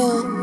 you.